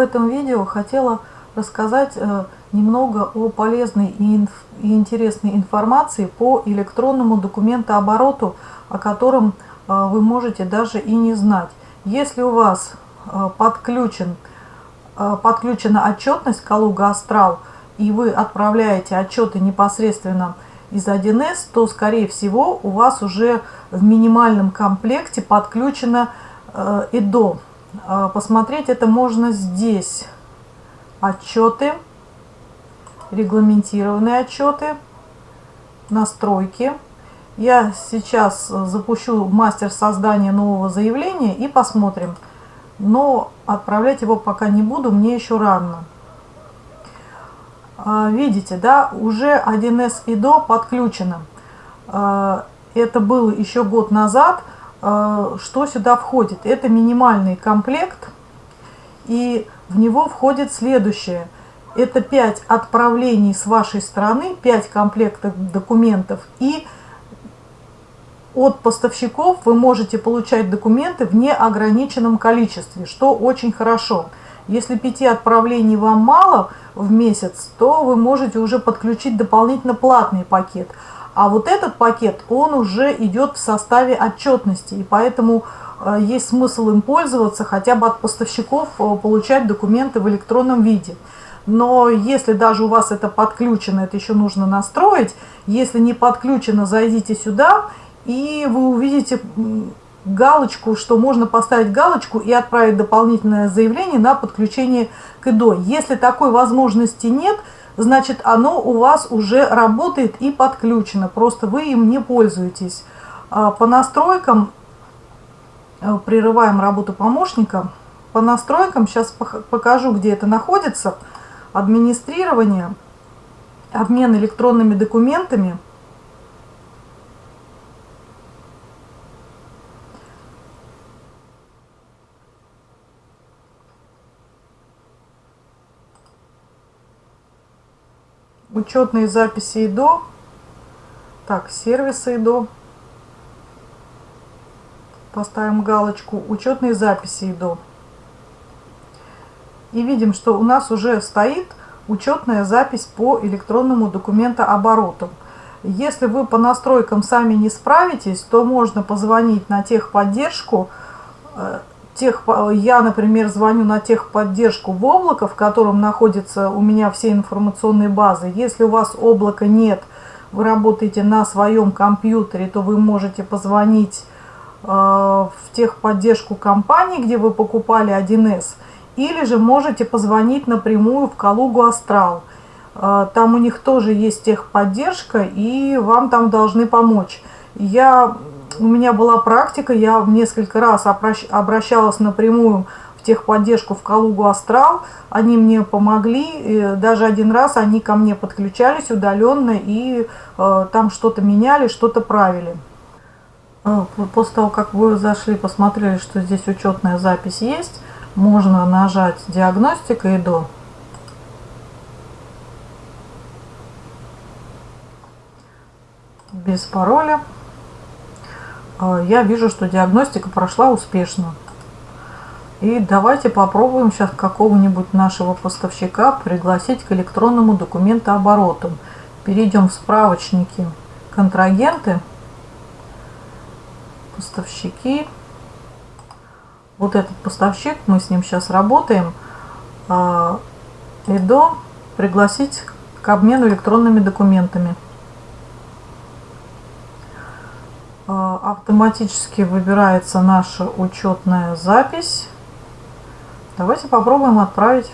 Этом видео хотела рассказать э, немного о полезной и интересной информации по электронному документообороту, о котором э, вы можете даже и не знать. Если у вас э, подключен, подключена отчетность Калуга Астрал, и вы отправляете отчеты непосредственно из 1С, то, скорее всего, у вас уже в минимальном комплекте подключено ИДО. А, посмотреть это можно здесь. Отчеты, регламентированные отчеты, настройки. Я сейчас запущу мастер создания нового заявления и посмотрим. Но отправлять его пока не буду, мне еще рано. А, видите, да, уже 1С ИДО подключено. А, это было еще год назад. Э, что сюда входит? Это минимальный комплект, и в него входит следующее. Это 5 отправлений с вашей стороны, 5 комплектов документов, и от поставщиков вы можете получать документы в неограниченном количестве, что очень хорошо. Если 5 отправлений вам мало в месяц, то вы можете уже подключить дополнительно платный пакет. А вот этот пакет, он уже идет в составе отчетности, и поэтому э, есть смысл им пользоваться, хотя бы от поставщиков э, получать документы в электронном виде. Но если даже у вас это подключено, это еще нужно настроить. Если не подключено, зайдите сюда, и вы увидите галочку, что можно поставить галочку и отправить дополнительное заявление на подключение к ИДО. Если такой возможности нет, значит оно у вас уже работает и подключено, просто вы им не пользуетесь. А, по настройкам, э, прерываем работу помощника, по настройкам, сейчас покажу, где это находится, администрирование, обмен электронными документами – учетные записи ИДО. Так, сервисы ИДО. Поставим галочку учетные записи ИДО. И видим, что у нас уже стоит учетная запись по электронному документообороту. Если вы по настройкам сами не справитесь, то можно позвонить на техподдержку э, тех, я, например, звоню на техподдержку в облако, в котором находится у меня все информационные базы. Если у вас облака нет, вы работаете на своем компьютере, то вы можете позвонить э, в техподдержку компании, где вы покупали 1С, или же можете позвонить напрямую в Калугу Астрал. Э, там у них тоже есть техподдержка, и вам там должны помочь. Я у меня была практика, я несколько раз обращалась напрямую в техподдержку в Калугу Астрал, они мне помогли, даже один раз они ко мне подключались удаленно и э, там что-то меняли, что-то правили. Э, после того, как вы зашли, посмотрели, что здесь учетная запись есть, можно нажать «Диагностика» и «До». Без пароля. А, я вижу, что диагностика прошла успешно. И давайте попробуем сейчас какого-нибудь нашего поставщика пригласить к электронному документообороту. Перейдем в справочники контрагенты, поставщики. Вот этот поставщик, мы с ним сейчас работаем. ЭДО а, пригласить к обмену электронными документами. А, автоматически выбирается наша учетная запись. Давайте попробуем отправить.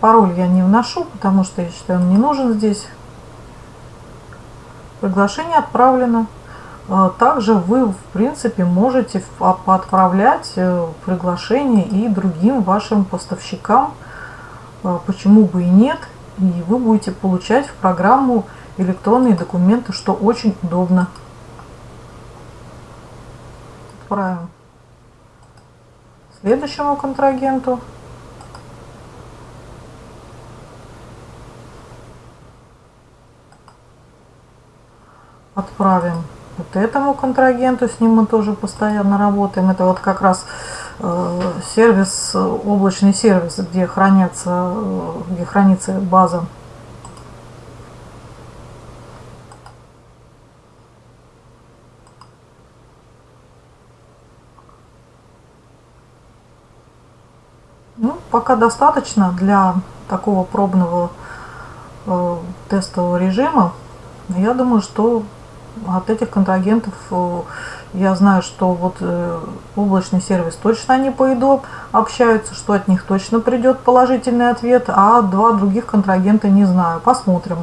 Пароль я не вношу, потому что я считаю, он не нужен здесь. Приглашение отправлено. А, также вы, в принципе, можете отправлять э, приглашение и другим вашим поставщикам. А, почему бы и нет. И вы будете получать в программу электронные документы, что очень удобно. Отправим следующему контрагенту. Отправим вот этому контрагенту, с ним мы тоже постоянно работаем. Это вот как раз сервис, облачный сервис, где хранятся, где хранится база. Ну, пока достаточно для такого пробного э, тестового режима. Я думаю, что от этих контрагентов э, я знаю, что вот э, облачный сервис точно они по ИДО общаются, что от них точно придет положительный ответ, а два других контрагента не знаю. Посмотрим.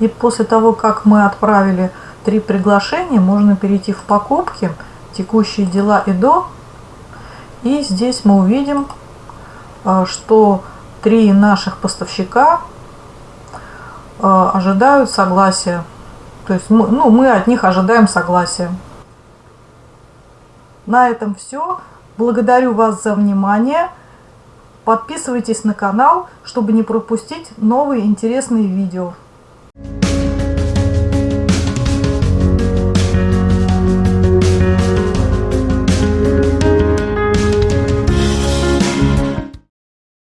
И после того, как мы отправили три приглашения, можно перейти в покупки, текущие дела ИДО. И здесь мы увидим, что три наших поставщика ожидают согласия то есть мы, ну, мы от них ожидаем согласия. На этом все. Благодарю вас за внимание. Подписывайтесь на канал, чтобы не пропустить новые интересные видео.